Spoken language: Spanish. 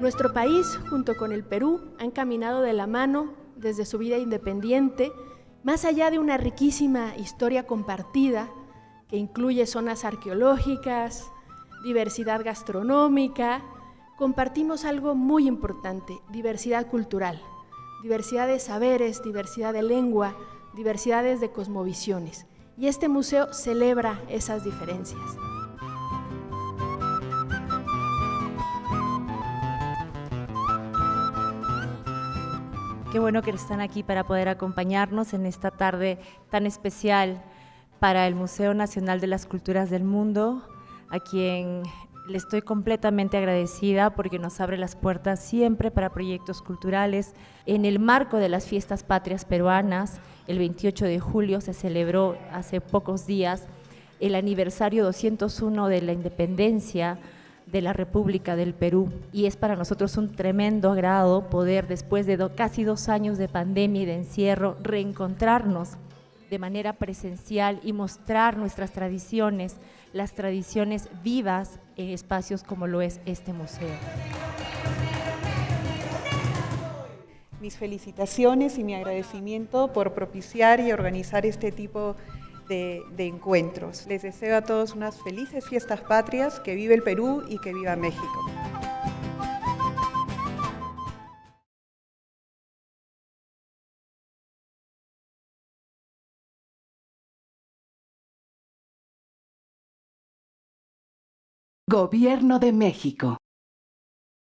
Nuestro país, junto con el Perú, han caminado de la mano desde su vida independiente, más allá de una riquísima historia compartida que incluye zonas arqueológicas, diversidad gastronómica, compartimos algo muy importante, diversidad cultural, diversidad de saberes, diversidad de lengua, diversidades de cosmovisiones. Y este museo celebra esas diferencias. Qué bueno que están aquí para poder acompañarnos en esta tarde tan especial para el Museo Nacional de las Culturas del Mundo, a quien le estoy completamente agradecida porque nos abre las puertas siempre para proyectos culturales. En el marco de las fiestas patrias peruanas, el 28 de julio se celebró hace pocos días el aniversario 201 de la independencia de la República del Perú y es para nosotros un tremendo agrado poder después de casi dos años de pandemia y de encierro reencontrarnos de manera presencial y mostrar nuestras tradiciones, las tradiciones vivas en espacios como lo es este museo. Mis felicitaciones y mi agradecimiento por propiciar y organizar este tipo de, encuentros. Les deseo a todos unas felices fiestas patrias, que vive el Perú y que viva México. Gobierno de México.